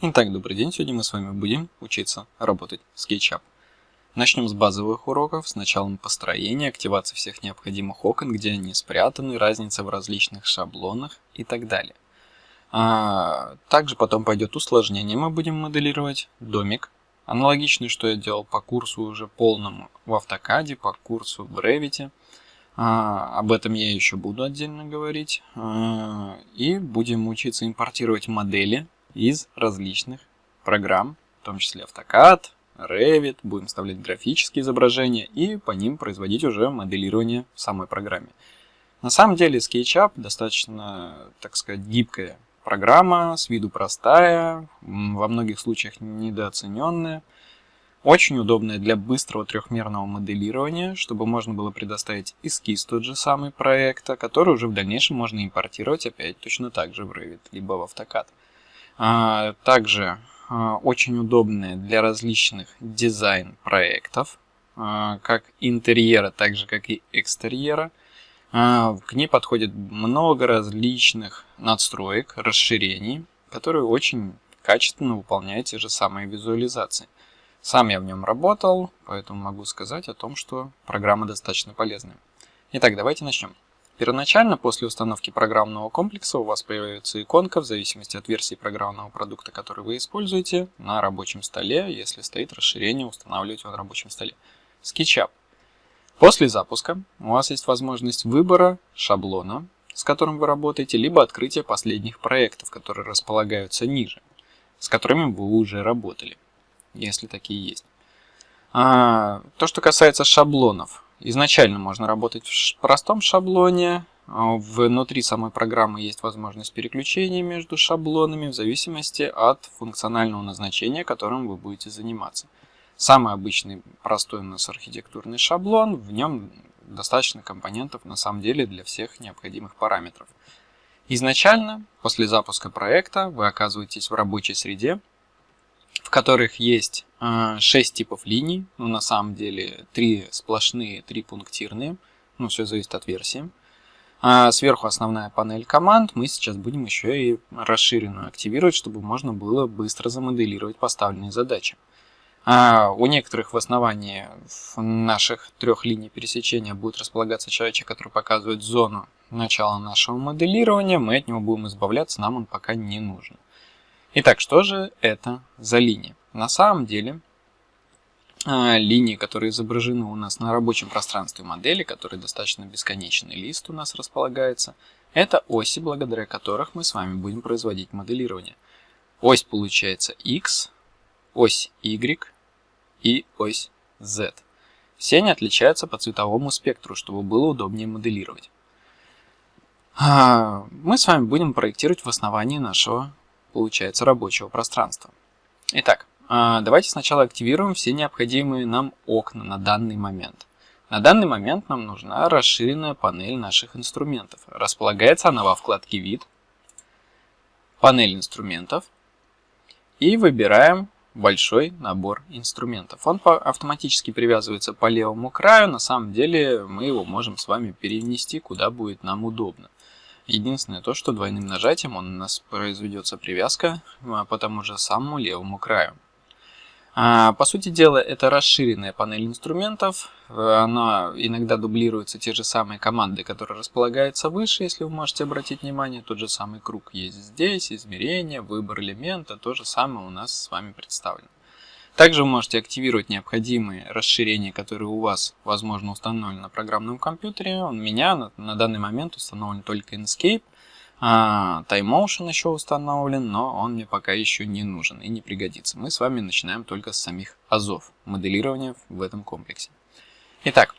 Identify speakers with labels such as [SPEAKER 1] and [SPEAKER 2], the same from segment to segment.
[SPEAKER 1] Итак, добрый день. Сегодня мы с вами будем учиться работать в SketchUp. Начнем с базовых уроков, с началом построения, активации всех необходимых окон, где они спрятаны, разница в различных шаблонах и так далее. А, также потом пойдет усложнение. Мы будем моделировать домик. Аналогичный, что я делал по курсу уже полному в автокаде, по курсу в Revit. А, об этом я еще буду отдельно говорить. А, и будем учиться импортировать модели из различных программ, в том числе AutoCAD, Revit, будем вставлять графические изображения и по ним производить уже моделирование в самой программе. На самом деле SketchUp достаточно, так сказать, гибкая программа, с виду простая, во многих случаях недооцененная. Очень удобная для быстрого трехмерного моделирования, чтобы можно было предоставить эскиз тот же самый проекта, который уже в дальнейшем можно импортировать опять точно так же в Revit, либо в AutoCAD. А, также а, очень удобная для различных дизайн-проектов, а, как интерьера, так же как и экстерьера. К ней подходит много различных надстроек, расширений, которые очень качественно выполняют те же самые визуализации. Сам я в нем работал, поэтому могу сказать о том, что программа достаточно полезная. Итак, давайте начнем. Первоначально, после установки программного комплекса, у вас появится иконка в зависимости от версии программного продукта, который вы используете, на рабочем столе, если стоит расширение, устанавливать его на рабочем столе. SketchUp. После запуска у вас есть возможность выбора шаблона, с которым вы работаете, либо открытия последних проектов, которые располагаются ниже, с которыми вы уже работали если такие есть. А, то, что касается шаблонов. Изначально можно работать в простом шаблоне. А, внутри самой программы есть возможность переключения между шаблонами в зависимости от функционального назначения, которым вы будете заниматься. Самый обычный простой у нас архитектурный шаблон, в нем достаточно компонентов на самом деле для всех необходимых параметров. Изначально, после запуска проекта, вы оказываетесь в рабочей среде, в которых есть 6 а, типов линий, ну на самом деле 3 сплошные, 3 пунктирные, ну все зависит от версии. А сверху основная панель команд, мы сейчас будем еще и расширенную активировать, чтобы можно было быстро замоделировать поставленные задачи. А у некоторых в основании наших трех линий пересечения будет располагаться человечек, который показывает зону начала нашего моделирования, мы от него будем избавляться, нам он пока не нужен. Итак, что же это за линия? На самом деле, а, линии, которые изображены у нас на рабочем пространстве модели, который достаточно бесконечный лист у нас располагается, это оси, благодаря которых мы с вами будем производить моделирование. Ось получается X, ось Y и ось Z. Все они отличаются по цветовому спектру, чтобы было удобнее моделировать. А, мы с вами будем проектировать в основании нашего получается, рабочего пространства. Итак, а, давайте сначала активируем все необходимые нам окна на данный момент. На данный момент нам нужна расширенная панель наших инструментов. Располагается она во вкладке «Вид», «Панель инструментов» и выбираем большой набор инструментов. Он автоматически привязывается по левому краю, на самом деле мы его можем с вами перенести куда будет нам удобно. Единственное то, что двойным нажатием у нас произведется привязка а, по тому же самому левому краю. А, по сути дела, это расширенная панель инструментов. Она иногда дублируется те же самые команды, которые располагаются выше, если вы можете обратить внимание. Тот же самый круг есть здесь, измерение, выбор элемента, то же самое у нас с вами представлено. Также вы можете активировать необходимые расширения, которые у вас, возможно, установлены на программном компьютере. У меня на, на данный момент установлен только Inkscape. А, Time еще установлен, но он мне пока еще не нужен и не пригодится. Мы с вами начинаем только с самих азов, моделирования в этом комплексе. Итак,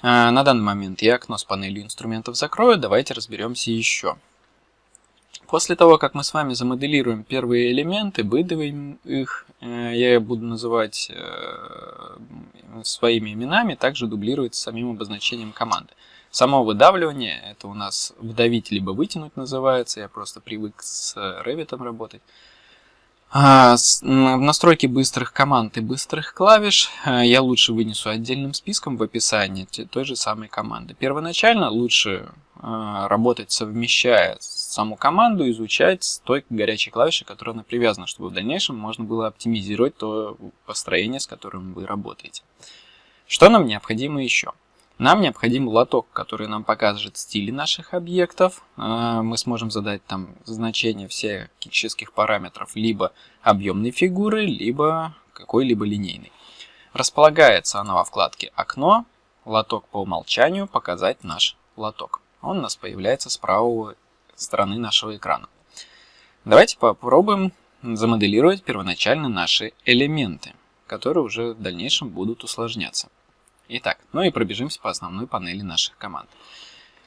[SPEAKER 1] а, на данный момент я окно с панелью инструментов закрою. Давайте разберемся еще. После того, как мы с вами замоделируем первые элементы, выдавим их, э, я буду называть э, своими именами, также дублировать самим обозначением команды. Само выдавливание, это у нас вдавить либо вытянуть называется, я просто привык с Revit работать. А, в настройке быстрых команд и быстрых клавиш э, я лучше вынесу отдельным списком в описании той же самой команды. Первоначально лучше работать совмещая саму команду, изучать с той горячей клавишей, которая она привязана, чтобы в дальнейшем можно было оптимизировать то построение, с которым вы работаете. Что нам необходимо еще? Нам необходим лоток, который нам покажет стили наших объектов. А, мы сможем задать там значение всех физических параметров либо объемной фигуры, либо какой-либо линейной. Располагается она во вкладке «Окно», «Лоток по умолчанию», «Показать наш лоток». Он у нас появляется с правой стороны нашего экрана. Давайте попробуем замоделировать первоначально наши элементы, которые уже в дальнейшем будут усложняться. Итак, ну и пробежимся по основной панели наших команд.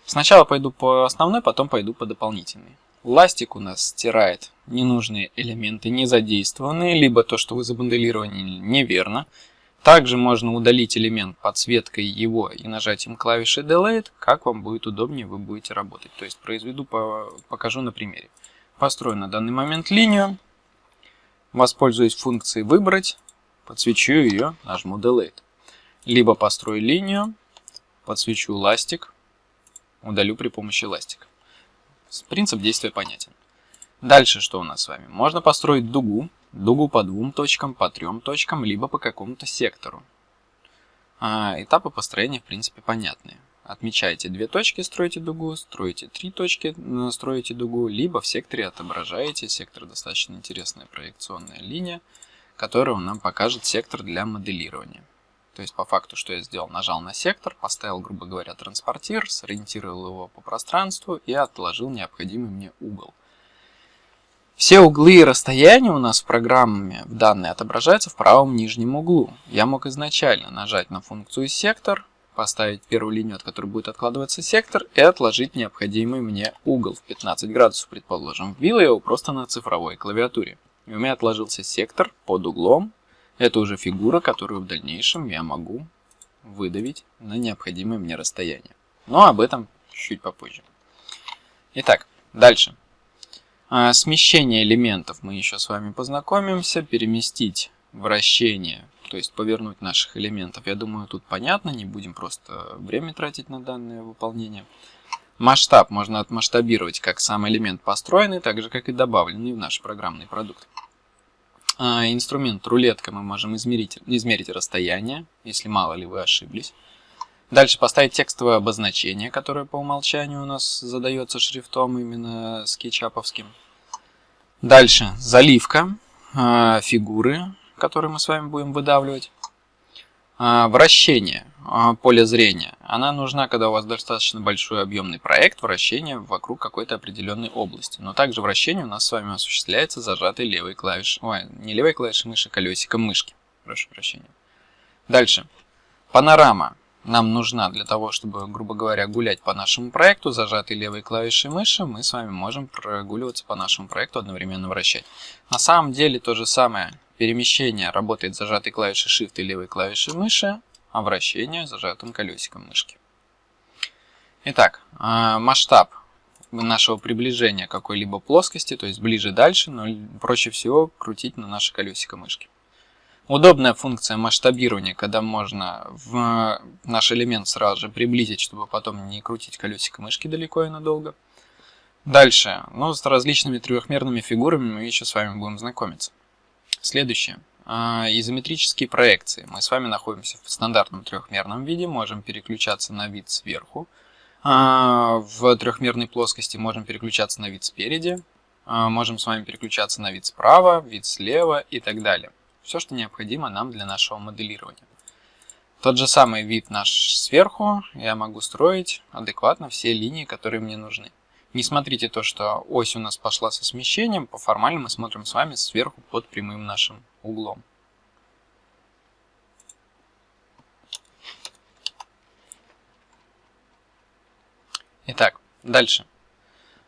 [SPEAKER 1] Сначала пойду по основной, потом пойду по дополнительной. Ластик у нас стирает ненужные элементы, не задействованные, либо то, что вы замоделировали неверно. Также можно удалить элемент подсветкой его и нажатием клавиши Delete, как вам будет удобнее, вы будете работать. То есть произведу, покажу на примере. Построю на данный момент линию, воспользуюсь функцией «Выбрать», подсвечу ее, нажму Delete. Либо построю линию, подсвечу ластик, удалю при помощи ластика. Принцип действия понятен. Дальше что у нас с вами? Можно построить дугу, дугу по двум точкам, по трем точкам, либо по какому-то сектору. А, этапы построения в принципе понятные. Отмечаете две точки, строите дугу, строите три точки, строите дугу, либо в секторе отображаете. Сектор достаточно интересная проекционная линия, которая нам покажет сектор для моделирования. То есть по факту, что я сделал, нажал на сектор, поставил, грубо говоря, транспортир, сориентировал его по пространству и отложил необходимый мне угол. Все углы и расстояния у нас в программе в данной отображаются в правом нижнем углу. Я мог изначально нажать на функцию сектор, поставить первую линию, от которой будет откладываться сектор, и отложить необходимый мне угол в 15 градусов, предположим. Ввел я его просто на цифровой клавиатуре. И у меня отложился сектор под углом. Это уже фигура, которую в дальнейшем я могу выдавить на необходимое мне расстояние. Но об этом чуть попозже. Итак, дальше. А, смещение элементов мы еще с вами познакомимся. Переместить вращение, то есть повернуть наших элементов. Я думаю, тут понятно, не будем просто время тратить на данное выполнение. Масштаб можно отмасштабировать как сам элемент построенный, так же как и добавленный в наш программный продукт. А, инструмент рулетка мы можем измерить, измерить расстояние, если мало ли вы ошиблись. Дальше поставить текстовое обозначение, которое по умолчанию у нас задается шрифтом именно скетчаповским. Дальше заливка, э, фигуры, которые мы с вами будем выдавливать. Э, вращение, э, поле зрения. Она нужна, когда у вас достаточно большой объемный проект, вращение вокруг какой-то определенной области. Но также вращение у нас с вами осуществляется зажатой левой клавишей, ой, не левой клавишей мыши, колесиком мышки. Прошу прощения. Дальше. Панорама нам нужна для того, чтобы, грубо говоря, гулять по нашему проекту, зажатой левой клавишей мыши, мы с вами можем прогуливаться по нашему проекту, одновременно вращать. На самом деле то же самое перемещение работает зажатой клавишей Shift и левой клавишей мыши, а вращение зажатым колесиком мышки. Итак, а, масштаб нашего приближения к какой-либо плоскости, то есть ближе дальше, но проще всего крутить на наше колесико мышки. Удобная функция масштабирования, когда можно в наш элемент сразу же приблизить, чтобы потом не крутить колесико мышки далеко и надолго. Дальше, ну, с различными трехмерными фигурами мы еще с вами будем знакомиться. Следующее. А, изометрические проекции. Мы с вами находимся в стандартном трехмерном виде, можем переключаться на вид сверху. А, в трехмерной плоскости можем переключаться на вид спереди. А, можем с вами переключаться на вид справа, вид слева и так далее все, что необходимо нам для нашего моделирования. Тот же самый вид наш сверху, я могу строить адекватно все линии, которые мне нужны. Не смотрите то, что ось у нас пошла со смещением, по формально мы смотрим с вами сверху под прямым нашим углом. Итак, дальше.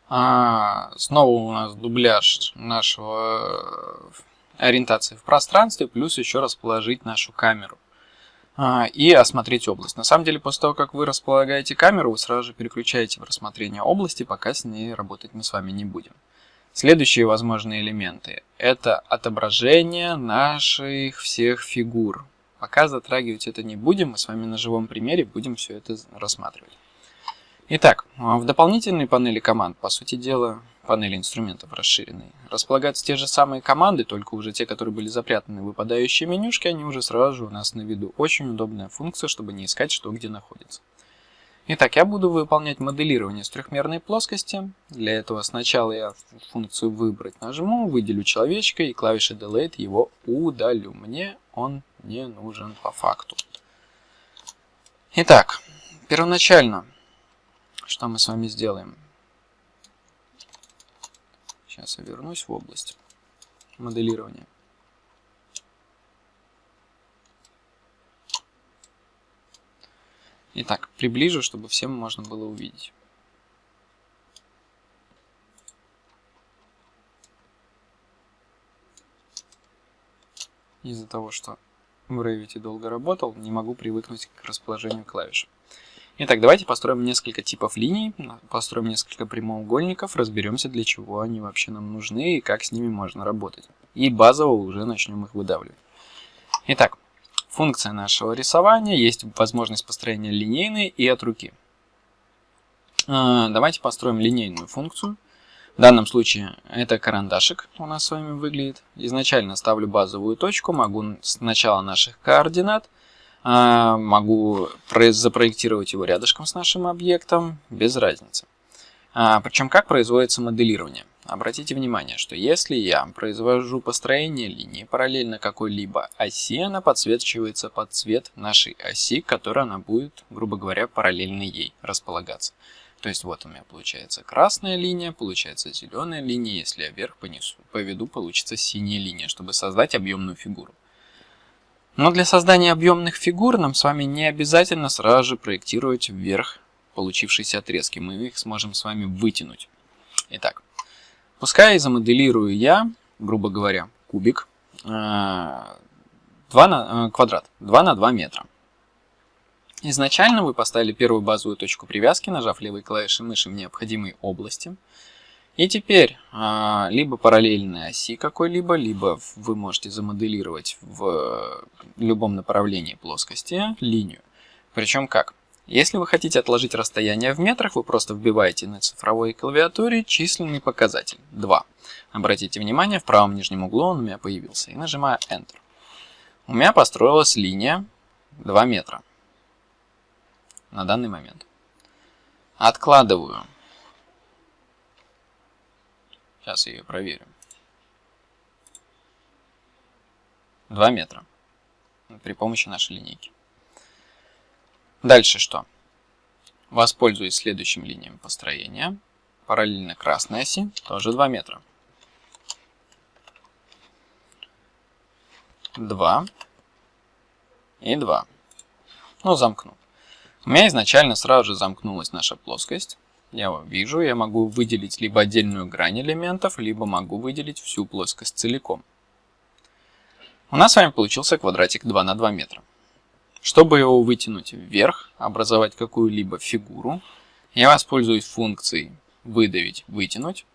[SPEAKER 1] А, снова у нас дубляж нашего ориентации в пространстве, плюс еще расположить нашу камеру а, и осмотреть область. На самом деле, после того, как вы располагаете камеру, вы сразу же переключаете в рассмотрение области, пока с ней работать мы с вами не будем. Следующие возможные элементы – это отображение наших всех фигур. Пока затрагивать это не будем, мы с вами на живом примере будем все это рассматривать. Итак, в дополнительной панели команд, по сути дела, панели инструментов расширенной, располагаются те же самые команды, только уже те, которые были запрятаны в выпадающие менюшки, они уже сразу же у нас на виду. Очень удобная функция, чтобы не искать, что где находится. Итак, я буду выполнять моделирование с трехмерной плоскости. Для этого сначала я функцию «Выбрать» нажму, выделю человечка и клавишей Delete его удалю. Мне он не нужен по факту. Итак, первоначально, что мы с вами сделаем? Сейчас я вернусь в область моделирования. Итак, приближу, чтобы всем можно было увидеть. Из-за того, что в Revit долго работал, не могу привыкнуть к расположению клавиш. Итак, давайте построим несколько типов линий, построим несколько прямоугольников, разберемся, для чего они вообще нам нужны и как с ними можно работать. И базово уже начнем их выдавливать. Итак, функция нашего рисования есть возможность построения линейной и от руки. А, давайте построим линейную функцию. В данном случае это карандашик у нас с вами выглядит. Изначально ставлю базовую точку, могу с начала наших координат могу запроектировать его рядышком с нашим объектом, без разницы. А, Причем как производится моделирование? Обратите внимание, что если я произвожу построение линии параллельно какой-либо оси, она подсвечивается под цвет нашей оси, которая она будет, грубо говоря, параллельно ей располагаться. То есть вот у меня получается красная линия, получается зеленая линия, если я вверх понесу, поведу, получится синяя линия, чтобы создать объемную фигуру. Но для создания объемных фигур нам с вами не обязательно сразу же проектировать вверх получившиеся отрезки. Мы их сможем с вами вытянуть. Итак, пускай замоделирую я, грубо говоря, кубик 2 э, на, э, квадрат 2 на 2 метра. Изначально вы поставили первую базовую точку привязки, нажав левой клавишей мыши в необходимой области – и теперь а, либо параллельной оси какой-либо, либо вы можете замоделировать в любом направлении плоскости линию. Причем как? Если вы хотите отложить расстояние в метрах, вы просто вбиваете на цифровой клавиатуре численный показатель 2. Обратите внимание, в правом нижнем углу он у меня появился. И нажимаю Enter. У меня построилась линия 2 метра на данный момент. Откладываю Сейчас я ее проверю. 2 метра при помощи нашей линейки. Дальше что? Воспользуюсь следующим линиям построения. Параллельно красной оси, тоже 2 метра. 2 и 2. Ну, замкну. У меня изначально сразу же замкнулась наша плоскость. Я вижу, я могу выделить либо отдельную грань элементов, либо могу выделить всю плоскость целиком. У нас с вами получился квадратик 2 на 2 метра. Чтобы его вытянуть вверх, образовать какую-либо фигуру, я воспользуюсь функцией выдавить, вытянуть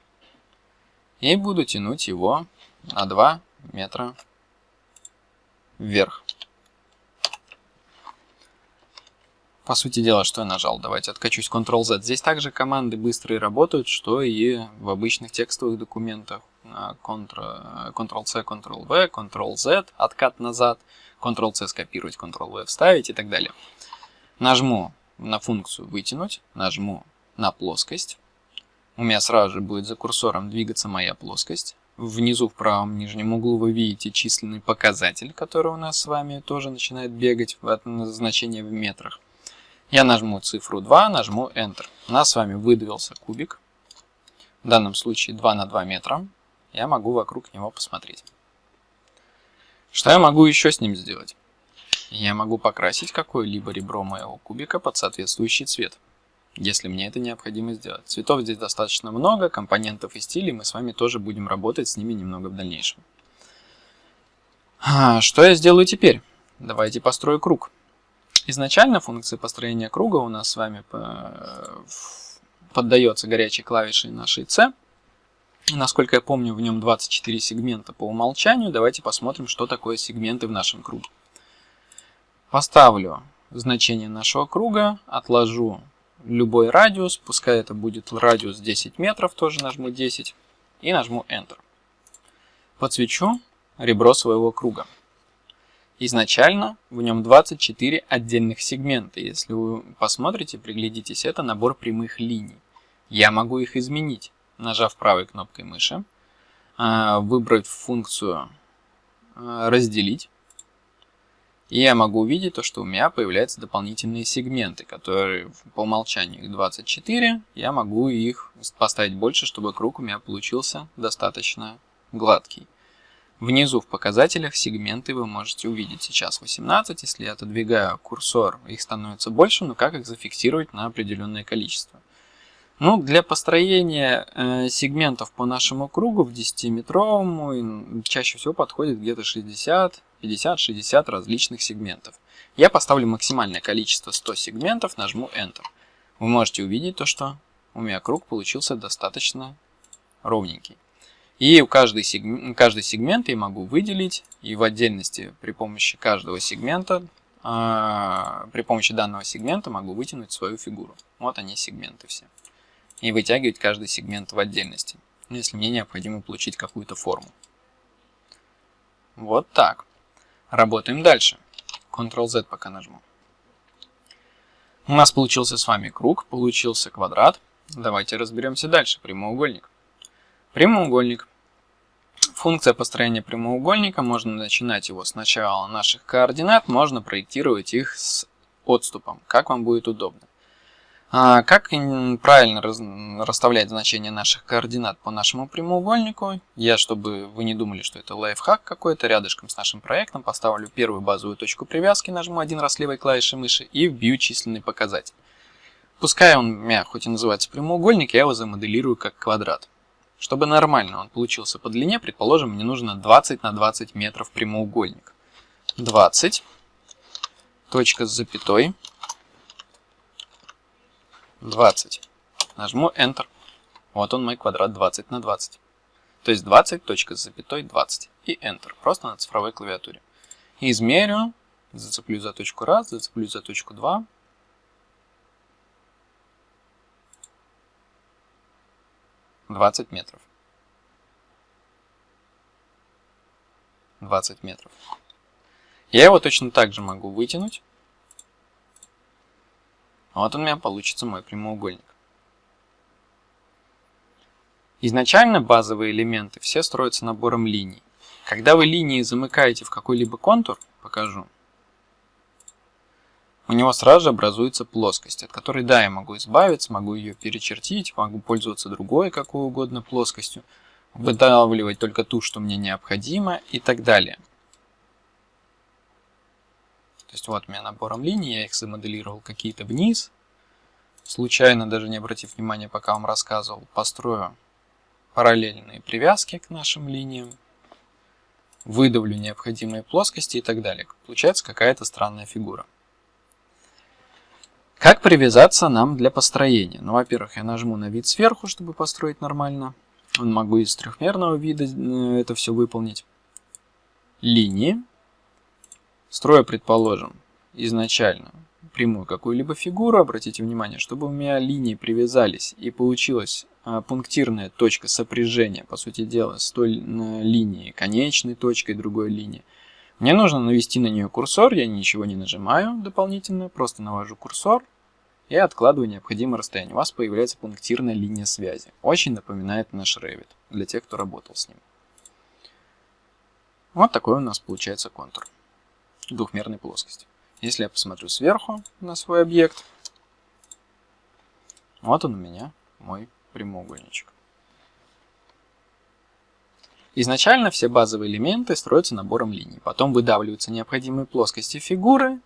[SPEAKER 1] и буду тянуть его на 2 метра вверх. По сути дела, что я нажал? Давайте откачусь Ctrl-Z. Здесь также команды быстрые работают, что и в обычных текстовых документах. Ctrl-C, Ctrl-V, Ctrl-Z, откат назад, Ctrl-C скопировать, Ctrl-V вставить и так далее. Нажму на функцию «Вытянуть», нажму на плоскость. У меня сразу же будет за курсором двигаться моя плоскость. Внизу в правом нижнем углу вы видите численный показатель, который у нас с вами тоже начинает бегать в значение в метрах. Я нажму цифру 2, нажму Enter. У нас с вами выдавился кубик. В данном случае 2 на 2 метра. Я могу вокруг него посмотреть. Что я могу еще с ним сделать? Я могу покрасить какое-либо ребро моего кубика под соответствующий цвет, если мне это необходимо сделать. Цветов здесь достаточно много, компонентов и стилей, мы с вами тоже будем работать с ними немного в дальнейшем. А, что я сделаю теперь? Давайте построю круг. Изначально функция построения круга у нас с вами поддается горячей клавишей нашей C. Насколько я помню, в нем 24 сегмента по умолчанию. Давайте посмотрим, что такое сегменты в нашем круге. Поставлю значение нашего круга, отложу любой радиус, пускай это будет радиус 10 метров, тоже нажму 10 и нажму Enter. Подсвечу ребро своего круга. Изначально в нем 24 отдельных сегмента. Если вы посмотрите, приглядитесь, это набор прямых линий. Я могу их изменить, нажав правой кнопкой мыши, а, выбрать функцию а, «Разделить». И я могу увидеть то, что у меня появляются дополнительные сегменты, которые по умолчанию их 24. Я могу их поставить больше, чтобы круг у меня получился достаточно гладкий. Внизу в показателях сегменты вы можете увидеть сейчас 18. Если я отодвигаю курсор, их становится больше, но как их зафиксировать на определенное количество? Ну, для построения э, сегментов по нашему кругу в 10-метровому чаще всего подходит где-то 60 50-60 различных сегментов. Я поставлю максимальное количество 100 сегментов, нажму Enter. Вы можете увидеть то, что у меня круг получился достаточно ровненький. И у каждой, сегмент, каждый сегмент я могу выделить и в отдельности при помощи каждого сегмента, э, при помощи данного сегмента могу вытянуть свою фигуру. Вот они сегменты все. И вытягивать каждый сегмент в отдельности, если мне необходимо получить какую-то форму. Вот так. Работаем дальше. Ctrl-Z пока нажму. У нас получился с вами круг, получился квадрат. Давайте разберемся дальше. Прямоугольник. Прямоугольник. Функция построения прямоугольника. Можно начинать его с начала наших координат, можно проектировать их с отступом, как вам будет удобно. А как правильно расставлять значения наших координат по нашему прямоугольнику? Я, чтобы вы не думали, что это лайфхак какой-то, рядышком с нашим проектом поставлю первую базовую точку привязки, нажму один раз левой клавишей мыши и вбью численный показатель. Пускай он у меня хоть и называется прямоугольник, я его замоделирую как квадрат. Чтобы нормально он получился по длине, предположим, мне нужно 20 на 20 метров прямоугольник. 20, точка с запятой, 20. Нажму Enter. Вот он мой квадрат 20 на 20. То есть 20, точка с запятой 20. И Enter. Просто на цифровой клавиатуре. Измерю. Зацеплю за точку 1, зацеплю за точку 2. Двадцать метров. 20 метров. Я его точно так же могу вытянуть. Вот у меня получится мой прямоугольник. Изначально базовые элементы все строятся набором линий. Когда вы линии замыкаете в какой-либо контур, покажу, у него сразу же образуется плоскость, от которой, да, я могу избавиться, могу ее перечертить, могу пользоваться другой какой угодно плоскостью, выдавливать только ту, что мне необходимо и так далее. То есть вот у меня набором линий, я их замоделировал какие-то вниз. Случайно, даже не обратив внимания, пока вам рассказывал, построю параллельные привязки к нашим линиям, выдавлю необходимые плоскости и так далее. Получается какая-то странная фигура. Как привязаться нам для построения? Ну, во-первых, я нажму на вид сверху, чтобы построить нормально. Могу из трехмерного вида э, это все выполнить. Линии. Строю, предположим, изначально прямую какую-либо фигуру, обратите внимание, чтобы у меня линии привязались и получилась а, пунктирная точка сопряжения, по сути дела, с той линией, конечной точкой другой линии. Мне нужно навести на нее курсор, я ничего не нажимаю дополнительно, просто навожу курсор и откладываю необходимое расстояние. У вас появляется пунктирная линия связи. Очень напоминает наш Revit, для тех, кто работал с ним. Вот такой у нас получается контур двухмерной плоскости. Если я посмотрю сверху на свой объект, вот он у меня, мой прямоугольничек. Изначально все базовые элементы строятся набором линий, потом выдавливаются необходимые плоскости фигуры,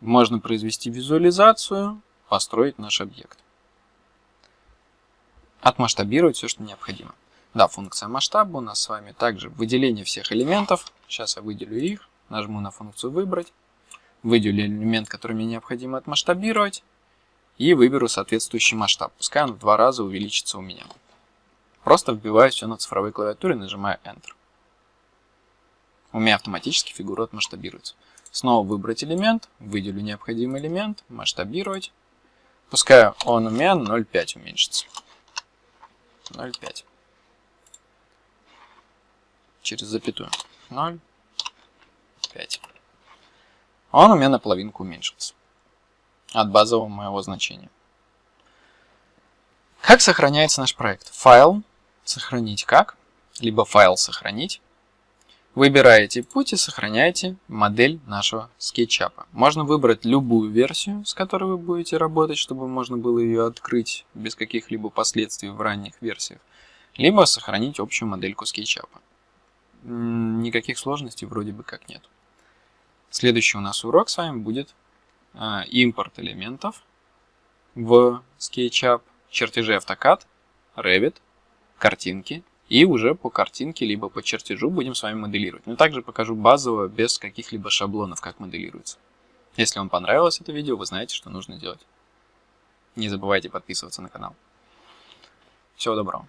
[SPEAKER 1] можно произвести визуализацию, построить наш объект. Отмасштабировать все, что необходимо. Да, функция масштаба у нас с вами также выделение всех элементов. Сейчас я выделю их. Нажму на функцию «Выбрать», выделю элемент, который мне необходимо отмасштабировать, и выберу соответствующий масштаб. Пускай он в два раза увеличится у меня. Просто вбиваю все на цифровой клавиатуре, нажимаю Enter. У меня автоматически фигура отмасштабируется. Снова выбрать элемент, выделю необходимый элемент, масштабировать. Пускай он у меня 0,5 уменьшится. 0,5. Через запятую. 0,5. Он у меня на половинку уменьшился. От базового моего значения. Как сохраняется наш проект? Файл. Сохранить как? Либо файл сохранить. Выбираете путь и сохраняете модель нашего скетчапа. Можно выбрать любую версию, с которой вы будете работать, чтобы можно было ее открыть без каких-либо последствий в ранних версиях. Либо сохранить общую модельку скетчапа. Никаких сложностей вроде бы как нет. Следующий у нас урок с вами будет а, импорт элементов в SketchUp, чертежи AutoCAD, Revit, картинки и уже по картинке, либо по чертежу будем с вами моделировать. Но также покажу базово, без каких-либо шаблонов, как моделируется. Если вам понравилось это видео, вы знаете, что нужно делать. Не забывайте подписываться на канал. Всего доброго.